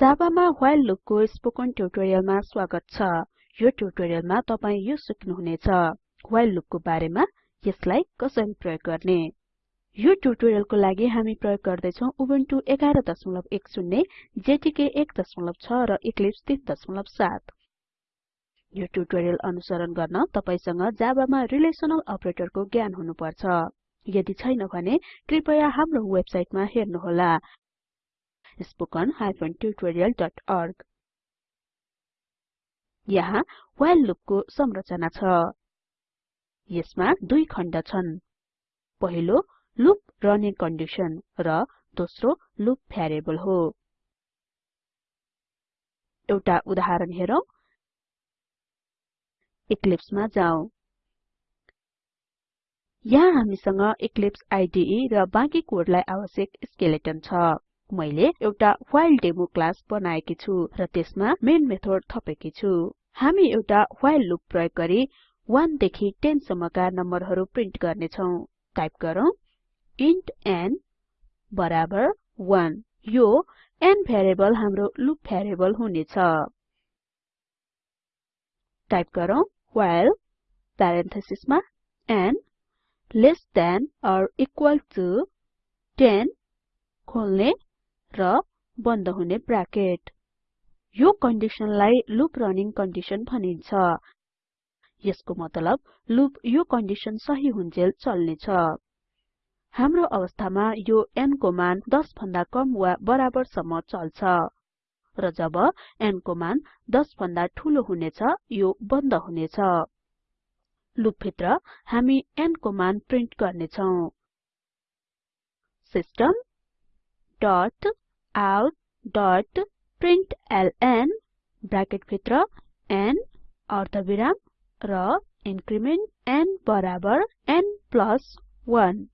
जाबामा while लुपको spoken ट्युटोरियलमा स्वागत छ। यो ट्युटोरियलमा तपाई यो सिक्नुहुनेछ। व्हाइल लुपको बारेमा यसलाई कसरी प्रयोग गर्ने? यो ट्युटोरियलको लागि हामी प्रयोग गर्दै छौं उबुन्टु 1110 जेटीके 16 र इक्लिप्स 37 यो ट्युटोरियल अनुसरण गर्न तपाईसँग जाबामा रिलेसनल अपरेटरको ज्ञान हुनुपर्छ। यदि छैन भने कृपया हाम्रो वेबसाइटमा हेर्नुहोला। Spoken tutorialorg यहाँ व्हाइल संरचना छ। यसमा दुई खण्ड छन्। पहिलो लुप रनिङ कन्डिसन र दोस्रो लुप भ्यारिएबल हो। एउटा उदाहरण हेरौं। इक्लिप्समा जाउँ। यहाँ हामीसँग इक्लिप्स आईडीई र बाँकी कोडलाई आवश्यक स्केलेटन छ। मैले एउटा व्हाइल डेमो क्लास बनाएकी छु र त्यसमा मेन मेथड थपेकी छु। हामी एउटा व्हाइल लुप प्रयोग गरी 1 देखि 10 सम्मका नम्बरहरू प्रिन्ट गर्ने छौं टाइप गरौँ इन्ट n बराबर 1 यो n भेरिएबल हाम्रो लुप भेरिएबल हुनेछ। टाइप गरौँ व्हाइल प्यारेन्थेसिसमा n less than or equal to 10 खोल्ने र बन्द हुने ब्राकेट। यो कन्डिसनलाई लुप रनिङ कन्डिसन भनिन्छ। यसको मतलब लुप यो कन्डिसन सही हुन्जेल चल्नेछ। हाम्रो अवस्थामा यो n को मान 10 भन्दा कम वा बराबर सम्म चल्छ। र जब n को मान 10 भन्दा ठूलो हुनेछ यो बन्द हुनेछ। लुप भित्र हामी n को मान प्रिन्ट गर्ने छौं सिस्टम प्रिन्टलन ब्राकेट र इन्क्रिमेन्ट n बराबर n 1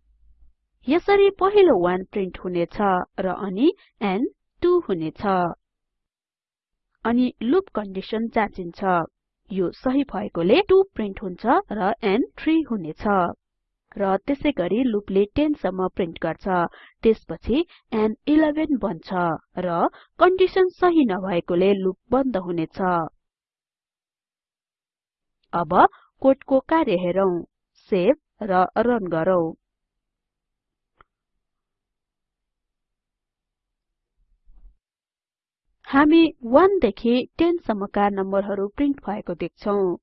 यसरी पहिलो 1 प्रिन्ट हुनेछ र अनि n 2 हुनेछ। अनि लुप कन्डिसन जाँचिन्छ। यो सही भएकोले 2 प्रिन्ट हुन्छ र n 3 हुनेछ। र त्यसैगरी लुपले 10 सम्म प्रिन्ट गर्छ। त्यसपछि n 11 बन्छ र कन्डिसन सही नभएकोले लुप बन्द हुनेछ। अब कोडको कार्य हेरौं। सेभ र रन गरौँ। हामी 1 देखि 10 सम्मका नम्बरहरू प्रिन्ट भएको देख्छौं।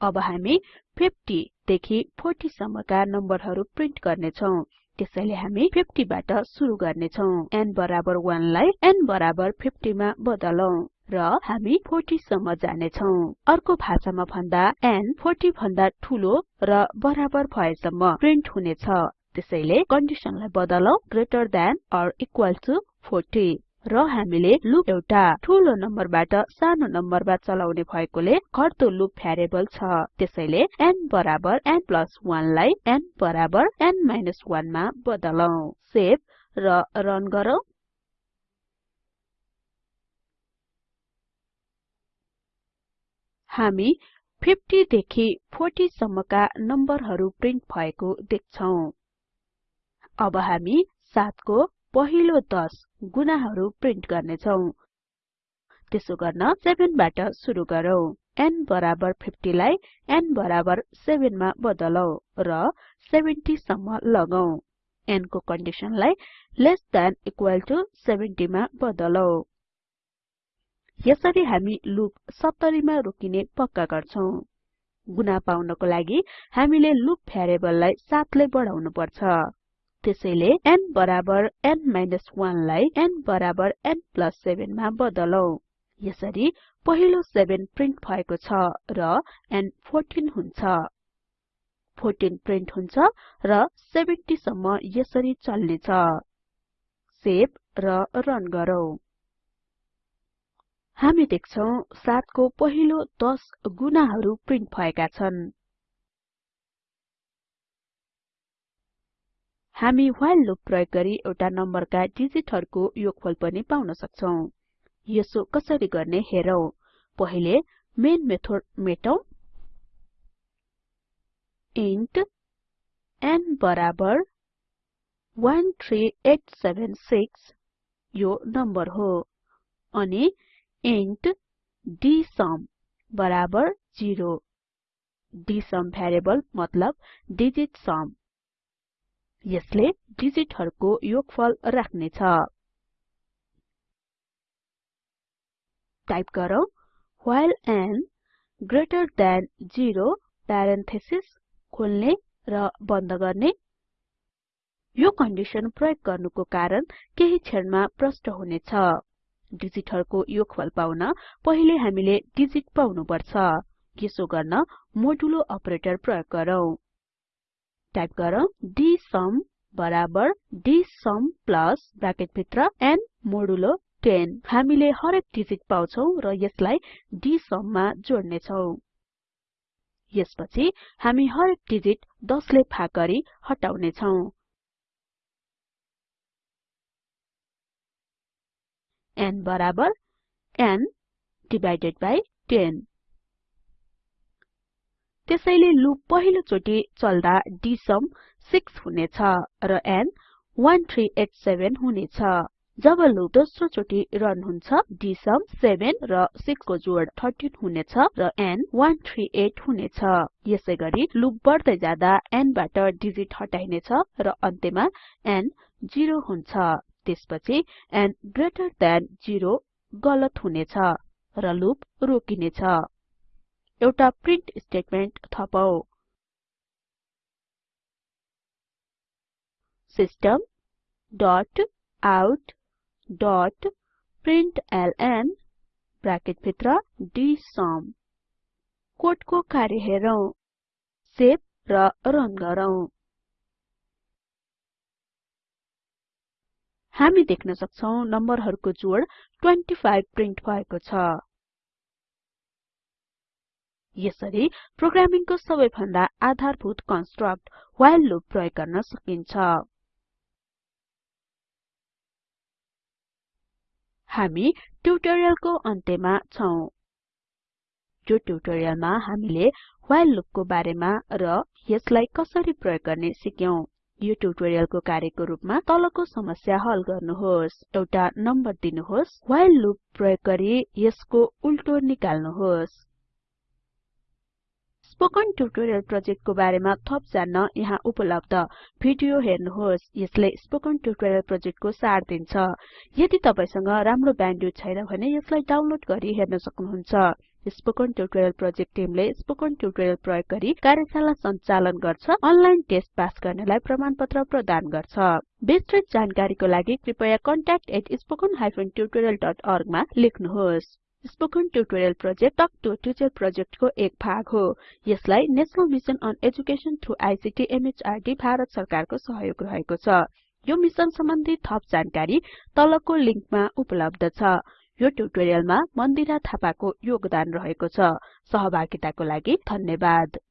अब हामी 50 देखि 40 सम्मका नम्बरहरू प्रिन्ट गर्ने छौं त्यसैले हामी 50 बाट सुरु गर्ने छौं n बराबर 1 लाई n बराबर 50 मा बदलौं र हामी 40 सम्म जाने छौं अर्को भाषामा भन्दा n 40 भन्दा ठूलो र बराबर भएसम्म प्रिन्ट हुनेछ। त्यसैले कन्डिसनलाई बदलौं greater than or equal to 40 र हामीले लुप एउटा ठूलो नम्बरबाट सानो नम्बरमा चलाउने भएकोले घट्दो लुप भ्यारिएबल छ। त्यसैले n बराबर n 1 लाई n बराबर n 1 मा बदलौं। सेभ र रन गरौँ। हामी 50 देखि 40 सम्मका नम्बरहरू प्रिन्ट भएको देख्छौं। अब हामी 7 को पहिलो 10 गुणाहरू प्रिन्ट गर्नेछौं। त्यसो गर्न 7 बाट सुरु गरौँ। n बराबर 50 लाई n बराबर 7 मा बदलौं र 70 सम्म लगौं। n को कन्डिसनलाई लेस देन इक्वल टु 70 मा बदलौं। यसरी हामी लुप 70 मा रोकिने पक्का गर्छौं। गुणा पाउनको लागि हामीले लुप भ्यारिएबललाई 7 ले बढाउनु पर्छ त्यसैले n बराबर n 1 लाई n बराबर n 7 मा बदलौं। यसरी पहिलो 7 प्रिन्ट भएको छ र n 14 हुन्छ। 14 प्रिन्ट हुन्छ र 70 सम्म यसरी चल्नेछ। सेभ र रन गरौँ। हामी देख्छौं 7 को पहिलो 10 गुणाहरू प्रिन्ट भएका छन्। हामी व्हाइल लुप प्रयोग गरी एउटा नम्बरका डिजिटहरुको योगफल पनि पाउन सक्छौं। यसो कसरी गर्ने हेरौं। पहिले मेन मेथड मेटौं। इन्ट n बराबर 13876 यो नम्बर हो। अनि इन्ट डीएसयुम बराबर 0 डीएसयुम भ्यारिएबल मतलब डिजिट सम यसले डिजिटहरुको योगफल राख्नेछ। टाइप गरौँ while n greater than 0 parenthesis खोल्ने र बन्द गर्ने। यो कन्डिसन प्रयोग गर्नुको कारण केही क्षणमा प्रष्ट हुनेछ। डिजिटहरुको योगफल पाउन पहिले हामीले डिजिट पाउनु पर्छ यसो गर्न मोडुलो अपरेटर प्रयोग गरौँ। टाइप गरौँ डीएसयुम बराबर डीएसयुम प्लस ब्राकेट भित्र n मोडुलो 10 हामीले हरेक डिजिट पाउँछौं र यसलाई डीएसयुम मा जोड्ने छौं यसपछि हामी हरेक डिजिट 10 ले भाग गरी हटाउने छौं n बराबर n डिभाइडेड बाइ 10 त्यसैले लुप पहिलो चोटी चल्दा डीएसयुम 6 हुनेछ र n 1387 हुनेछ। जब लुप दोस्रो चोटी रन हुन्छ डीएसयुम 7 र 6 को जोड 13 हुनेछ र n 138 हुनेछ। यसैगरी लुप बढ्दै जाँदा n बाट डिजिट हटाइनेछ र अन्त्यमा n 0 हुन्छ। त्यसपछि n ग्रेटर थान 0 गलत हुनेछ र लुप रोकिनेछ। एउटा print statement थपौं system dot out dot println bracket भित्र डीएसयुम कोडको कार्य हेरौं सेभ र रन गरौँ। हामी देख्न सक्छौं नम्बरहरुको जोड 25 प्रिन्ट भएको छ। यसरी प्रोग्रामिङको सबैभन्दा आधारभूत कन्स्ट्रक्ट व्हाइल लुप प्रयोग गर्न सकिन्छ। हामी ट्युटोरियलको अन्त्यमा छौं। यो ट्युटोरियलमा हामीले व्हाइल लुपको बारेमा र यसलाई कसरी प्रयोग गर्ने सिक्यौं। यो ट्युटोरियलको कार्यको रुपमा तलको समस्या हल गर्नुहोस्। एउटा नम्बर दिनुहोस्। व्हाइल लुप प्रयोग गरी यसको उल्टो निकाल्नुहोस्। स्पोकन ट्युटोरियल प्रोजेक्टको बारेमा थप जान्न यहाँ उपलब्ध। भिडियो हेर्नुहोस् यसले स्पोकन ट्युटोरियल प्रोजेक्टको सार दिन्छ। यदि तपाईसँग राम्रो ब्यान्डविड्थ छैन भने यसलाई डाउनलोड गरी हेर्न सक्नुहुन्छ। स्पोकन ट्युटोरियल प्रोजेक्ट टिमले स्पोकन ट्युटोरियल प्रयोग गरी कार्यशाला सञ्चालन गर्छ अनलाइन टेस्ट पास गर्नेलाई प्रमाणपत्र प्रदान गर्छ। विस्तृत जानकारीको लागि कृपया contactspoken tutorialorg मा लेख्नुहोस्। Spoken tutorial project talk to teacher प्रोजेक्टको एक भाग हो। यसलाई national mission on education through ICT MHRD Bharat सरकारको सहयोग रहेको छ। यो मिसन सम्बन्धी थप जानकारी तलको लिंकमा उपलब्ध छ। यो ट्युटोरियलमा मन्दिरा थापाको योगदान रहेको छ। सहभागिताको लागि धन्यवाद।